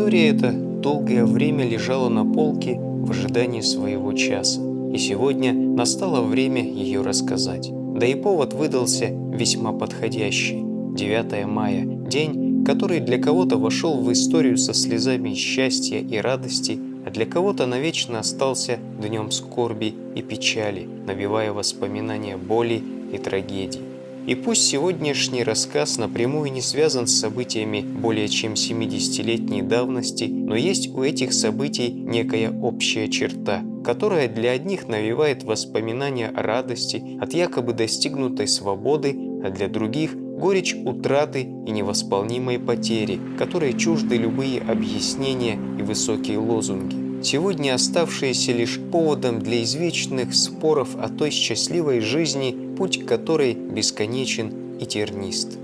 История эта долгое время лежала на полке в ожидании своего часа, и сегодня настало время ее рассказать. Да и повод выдался весьма подходящий. 9 мая – день, который для кого-то вошел в историю со слезами счастья и радости, а для кого-то навечно остался днем скорби и печали, навевая воспоминания боли и трагедий. И пусть сегодняшний рассказ напрямую не связан с событиями более чем 70-летней давности, но есть у этих событий некая общая черта, которая для одних навевает воспоминания о радости от якобы достигнутой свободы, а для других – горечь утраты и невосполнимой потери, которые чужды любые объяснения и высокие лозунги. Сегодня оставшиеся лишь поводом для извечных споров о той счастливой жизни, путь которой бесконечен и тернист.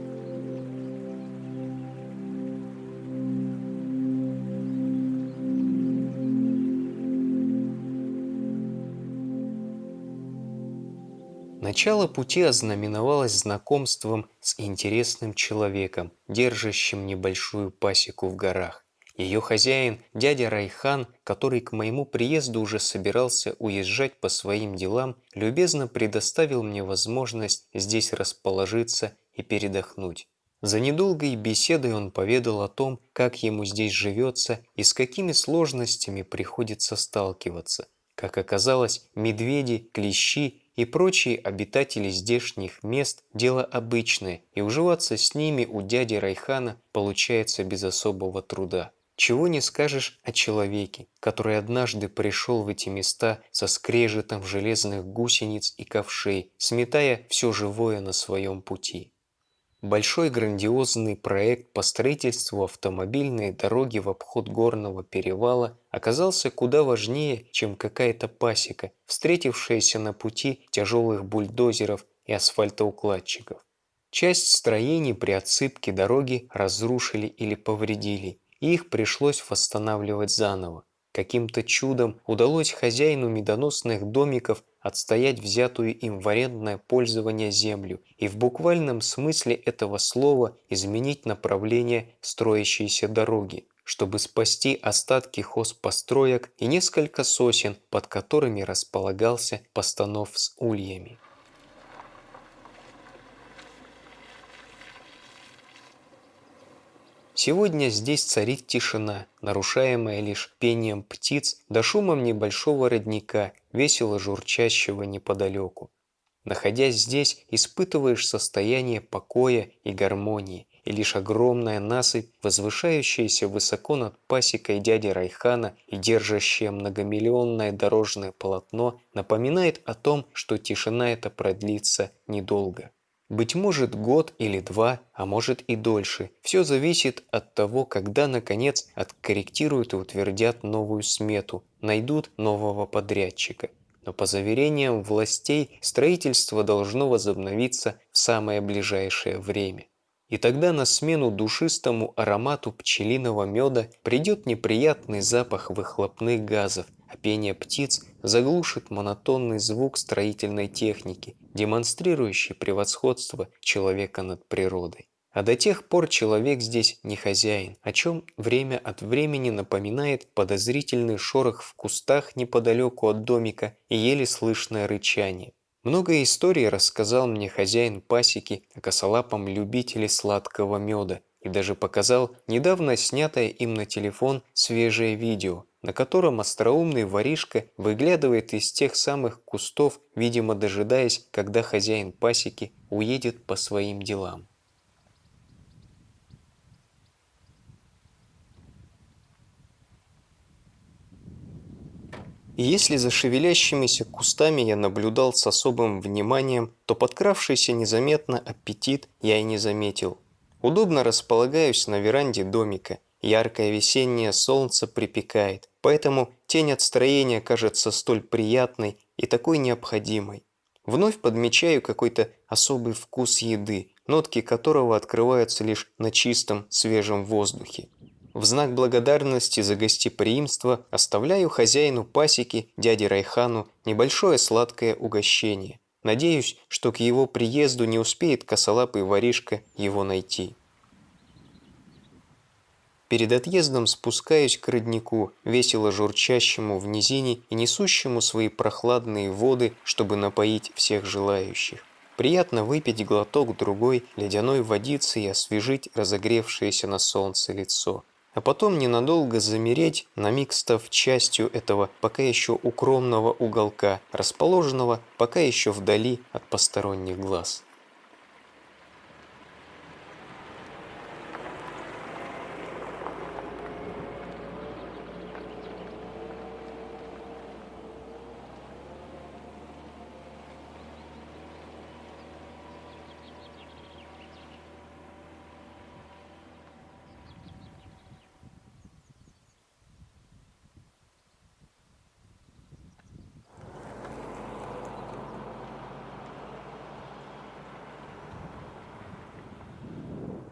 Начало пути ознаменовалось знакомством с интересным человеком, держащим небольшую пасеку в горах. Ее хозяин, дядя Райхан, который к моему приезду уже собирался уезжать по своим делам, любезно предоставил мне возможность здесь расположиться и передохнуть. За недолгой беседой он поведал о том, как ему здесь живется и с какими сложностями приходится сталкиваться. Как оказалось, медведи, клещи и прочие обитатели здешних мест – дело обычное, и уживаться с ними у дяди Райхана получается без особого труда. Чего не скажешь о человеке, который однажды пришел в эти места со скрежетом железных гусениц и ковшей, сметая все живое на своем пути. Большой грандиозный проект по строительству автомобильной дороги в обход горного перевала оказался куда важнее, чем какая-то пасека, встретившаяся на пути тяжелых бульдозеров и асфальтоукладчиков. Часть строений при отсыпке дороги разрушили или повредили, их пришлось восстанавливать заново. Каким-то чудом удалось хозяину медоносных домиков отстоять взятую им в арендное пользование землю и в буквальном смысле этого слова изменить направление строящейся дороги, чтобы спасти остатки хозпостроек и несколько сосен, под которыми располагался постанов с ульями. Сегодня здесь царит тишина, нарушаемая лишь пением птиц да шумом небольшого родника, весело журчащего неподалеку. Находясь здесь, испытываешь состояние покоя и гармонии, и лишь огромная насыпь, возвышающаяся высоко над пасекой дяди Райхана и держащая многомиллионное дорожное полотно, напоминает о том, что тишина эта продлится недолго. Быть может год или два, а может и дольше. Все зависит от того, когда наконец откорректируют и утвердят новую смету, найдут нового подрядчика. Но по заверениям властей строительство должно возобновиться в самое ближайшее время. И тогда на смену душистому аромату пчелиного меда придет неприятный запах выхлопных газов, а пение птиц заглушит монотонный звук строительной техники, демонстрирующий превосходство человека над природой. А до тех пор человек здесь не хозяин, о чем время от времени напоминает подозрительный шорох в кустах неподалеку от домика и еле слышное рычание. Много историй рассказал мне хозяин пасеки о косолапом любителе сладкого меда и даже показал недавно снятое им на телефон свежее видео, на котором остроумный воришка выглядывает из тех самых кустов, видимо дожидаясь, когда хозяин пасеки уедет по своим делам. Если за шевелящимися кустами я наблюдал с особым вниманием, то подкравшийся незаметно аппетит я и не заметил. Удобно располагаюсь на веранде домика. Яркое весеннее солнце припекает, поэтому тень от строения кажется столь приятной и такой необходимой. Вновь подмечаю какой-то особый вкус еды, нотки которого открываются лишь на чистом свежем воздухе. В знак благодарности за гостеприимство оставляю хозяину пасеки, дяде Райхану, небольшое сладкое угощение. Надеюсь, что к его приезду не успеет косолапый воришка его найти. Перед отъездом спускаюсь к роднику, весело журчащему в низине и несущему свои прохладные воды, чтобы напоить всех желающих. Приятно выпить глоток другой ледяной водицы и освежить разогревшееся на солнце лицо. А потом ненадолго замереть, на миг став частью этого пока еще укромного уголка, расположенного пока еще вдали от посторонних глаз.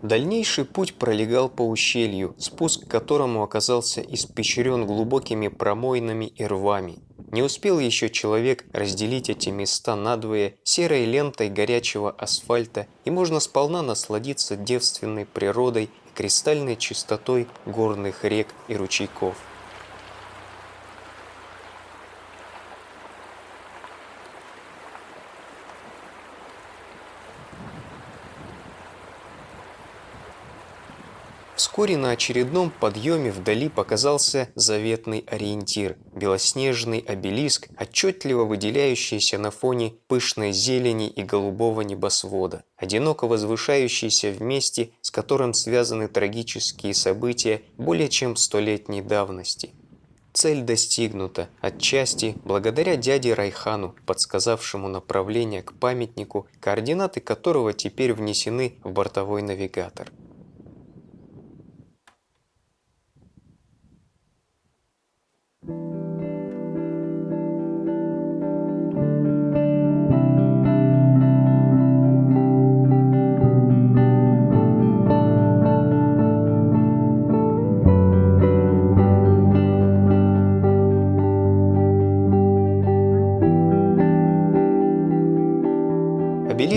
Дальнейший путь пролегал по ущелью, спуск к которому оказался испещрен глубокими промойнами и рвами. Не успел еще человек разделить эти места надвое серой лентой горячего асфальта, и можно сполна насладиться девственной природой и кристальной чистотой горных рек и ручейков. Вскоре на очередном подъеме вдали показался заветный ориентир – белоснежный обелиск, отчетливо выделяющийся на фоне пышной зелени и голубого небосвода, одиноко возвышающийся в месте, с которым связаны трагические события более чем столетней давности. Цель достигнута, отчасти благодаря дяде Райхану, подсказавшему направление к памятнику, координаты которого теперь внесены в бортовой навигатор.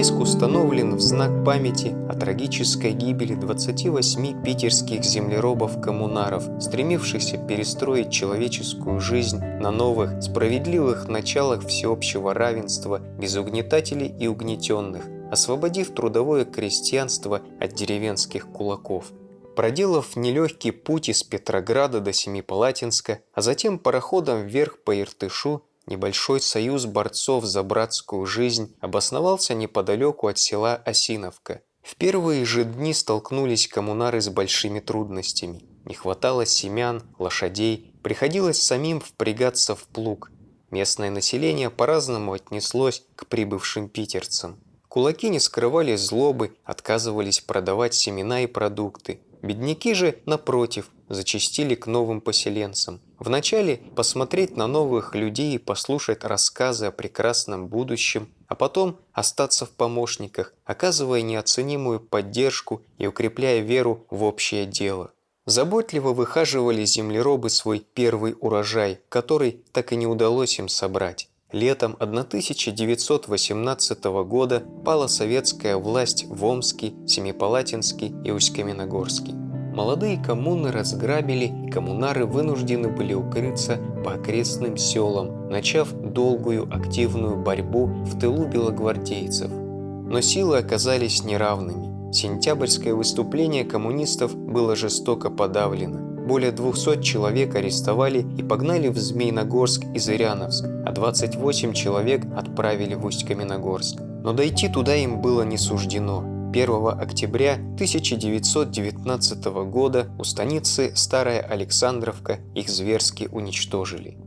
Обелиск установлен в знак памяти о трагической гибели 28 питерских землеробов-коммунаров, стремившихся перестроить человеческую жизнь на новых, справедливых началах всеобщего равенства без угнетателей и угнетенных, освободив трудовое крестьянство от деревенских кулаков. Проделав нелегкий путь из Петрограда до Семипалатинска, а затем пароходом вверх по Иртышу, Небольшой союз борцов за братскую жизнь обосновался неподалеку от села Осиновка. В первые же дни столкнулись коммунары с большими трудностями. Не хватало семян, лошадей, приходилось самим впрягаться в плуг. Местное население по-разному отнеслось к прибывшим питерцам. Кулаки не скрывали злобы, отказывались продавать семена и продукты. Бедняки же, напротив, зачастили к новым поселенцам. Вначале посмотреть на новых людей и послушать рассказы о прекрасном будущем, а потом остаться в помощниках, оказывая неоценимую поддержку и укрепляя веру в общее дело. Заботливо выхаживали землеробы свой первый урожай, который так и не удалось им собрать. Летом 1918 года пала советская власть в Омске, Семипалатинске и Усть-Каменогорске. Молодые коммуны разграбили, и коммунары вынуждены были укрыться по окрестным селам, начав долгую активную борьбу в тылу белогвардейцев. Но силы оказались неравными. Сентябрьское выступление коммунистов было жестоко подавлено. Более 200 человек арестовали и погнали в Змейногорск и Зыряновск, а 28 человек отправили в Усть-Каменогорск. Но дойти туда им было не суждено. 1 октября 1919 года у станицы Старая Александровка их зверски уничтожили.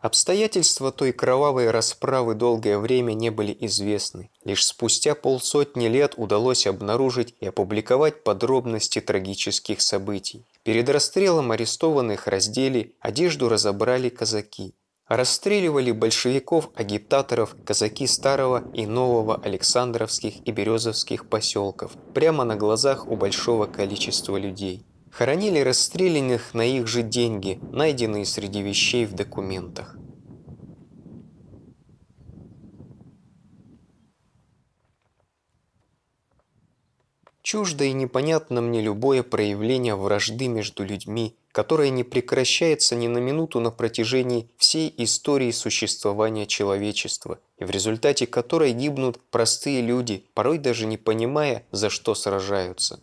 Обстоятельства той кровавой расправы долгое время не были известны. Лишь спустя полсотни лет удалось обнаружить и опубликовать подробности трагических событий. Перед расстрелом арестованных раздели, одежду разобрали казаки. Расстреливали большевиков-агитаторов казаки Старого и Нового Александровских и Березовских поселков прямо на глазах у большого количества людей. Хоронили расстрелянных на их же деньги, найденные среди вещей в документах. Чуждо и непонятно мне любое проявление вражды между людьми, которое не прекращается ни на минуту на протяжении всей истории существования человечества, и в результате которой гибнут простые люди, порой даже не понимая, за что сражаются.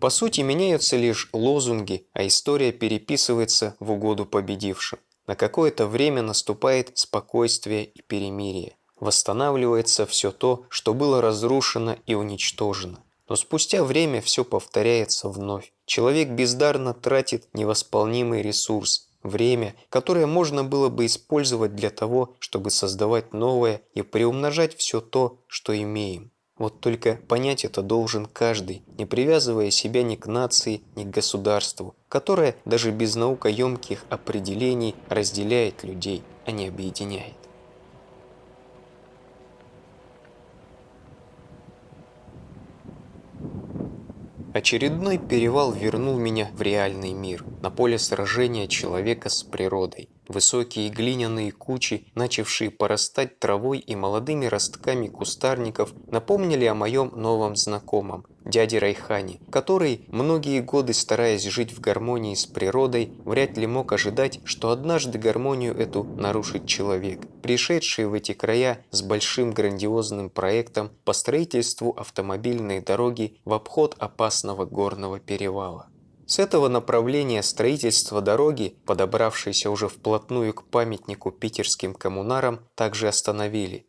По сути, меняются лишь лозунги, а история переписывается в угоду победившим. На какое-то время наступает спокойствие и перемирие. Восстанавливается все то, что было разрушено и уничтожено. Но спустя время все повторяется вновь. Человек бездарно тратит невосполнимый ресурс, время, которое можно было бы использовать для того, чтобы создавать новое и приумножать все то, что имеем. Вот только понять это должен каждый, не привязывая себя ни к нации, ни к государству, которое даже без наукоемких определений разделяет людей, а не объединяет. Очередной перевал вернул меня в реальный мир, на поле сражения человека с природой. Высокие глиняные кучи, начавшие порастать травой и молодыми ростками кустарников, напомнили о моем новом знакомом, дяде Райхане, который, многие годы стараясь жить в гармонии с природой, вряд ли мог ожидать, что однажды гармонию эту нарушит человек, пришедший в эти края с большим грандиозным проектом по строительству автомобильной дороги в обход опасного горного перевала. С этого направления строительства дороги, подобравшейся уже вплотную к памятнику питерским коммунарам, также остановили.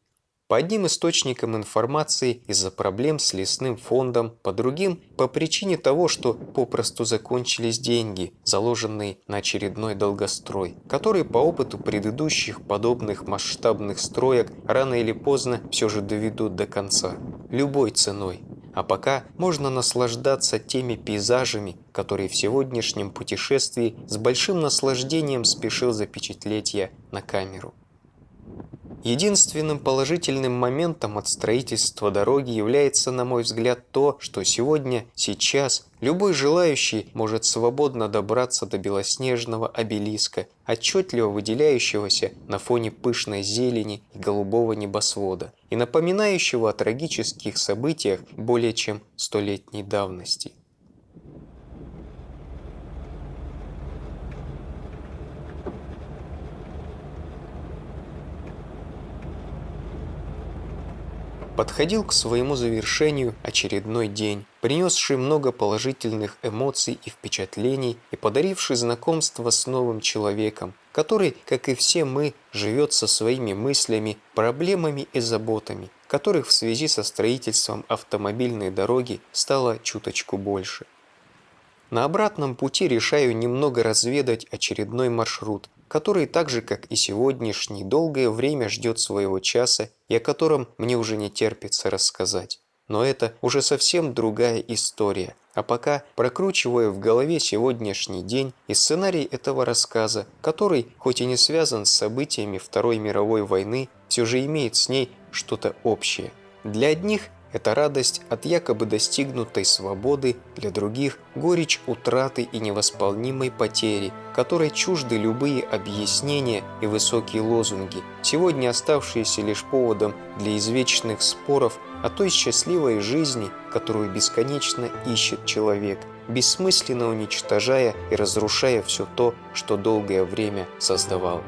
По одним источникам информации из-за проблем с лесным фондом, по другим – по причине того, что попросту закончились деньги, заложенные на очередной долгострой, который по опыту предыдущих подобных масштабных строек рано или поздно все же доведут до конца. Любой ценой. А пока можно наслаждаться теми пейзажами, которые в сегодняшнем путешествии с большим наслаждением спешил запечатлеть я на камеру. Единственным положительным моментом от строительства дороги является, на мой взгляд, то, что сегодня, сейчас, любой желающий может свободно добраться до белоснежного обелиска, отчетливо выделяющегося на фоне пышной зелени и голубого небосвода, и напоминающего о трагических событиях более чем столетней давности. Подходил к своему завершению очередной день, принесший много положительных эмоций и впечатлений и подаривший знакомство с новым человеком, который, как и все мы, живет со своими мыслями, проблемами и заботами, которых в связи со строительством автомобильной дороги стало чуточку больше. На обратном пути решаю немного разведать очередной маршрут, который так же, как и сегодняшний, долгое время ждет своего часа и о котором мне уже не терпится рассказать. Но это уже совсем другая история. А пока прокручиваю в голове сегодняшний день и сценарий этого рассказа, который, хоть и не связан с событиями Второй мировой войны, все же имеет с ней что-то общее. Для одних это радость от якобы достигнутой свободы, для других – горечь утраты и невосполнимой потери, которой чужды любые объяснения и высокие лозунги, сегодня оставшиеся лишь поводом для извечных споров о той счастливой жизни, которую бесконечно ищет человек, бессмысленно уничтожая и разрушая все то, что долгое время создавал.